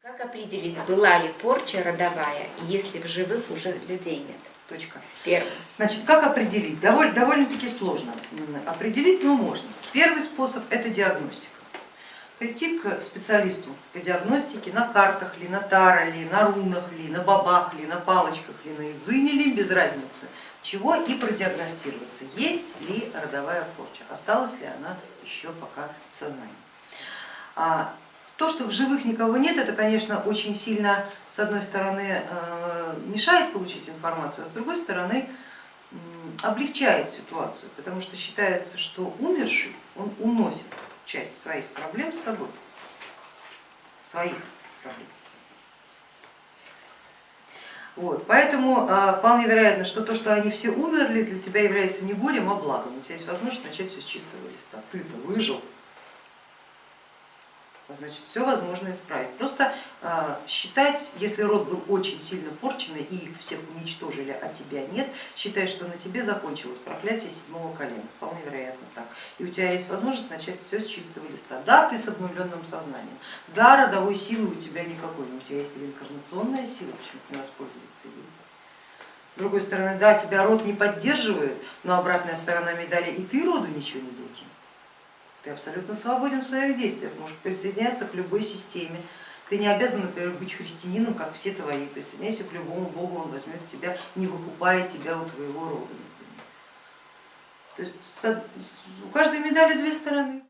Как определить, была ли порча родовая, если в живых уже людей нет? Точка. Первое. Значит, как определить? Довольно, довольно-таки сложно. Определить, но можно. Первый способ это диагностика. Прийти к специалисту по диагностике на картах ли, на таро ли, на рунах ли, на бабах ли, на палочках ли, на идзине ли, без разницы чего, и продиагностироваться, есть ли родовая порча, осталась ли она еще пока в сознании. То, что в живых никого нет, это, конечно, очень сильно, с одной стороны, э, мешает получить информацию, а с другой стороны, облегчает ситуацию, потому что считается, что умерший, он уносит часть своих проблем с собой, своих проблем. Вот, поэтому а, вполне вероятно, что то, что они все умерли, для тебя является не горем, а благом. У тебя есть возможность начать все с чистого листа. Ты-то выжил, значит все возможно исправить. Просто э, считать, если род был очень сильно порченный и их всех уничтожили, а тебя нет, считай, что на тебе закончилось проклятие седьмого колена, вполне вероятно так. И у тебя есть возможность начать все с чистого листа. Да, ты с обновленным сознанием, да, родовой силы у тебя никакой, но у тебя есть реинкарнационная сила, почему не воспользоваться ей. С другой стороны, да, тебя род не поддерживает, но обратная сторона медали, и ты роду ничего не должен. Ты абсолютно свободен в своих действиях, можешь присоединяться к любой системе. Ты не обязан, например, быть христианином, как все твои. Присоединяйся к любому богу, он возьмет тебя, не выкупая тебя у твоего рода. То есть у каждой медали две стороны.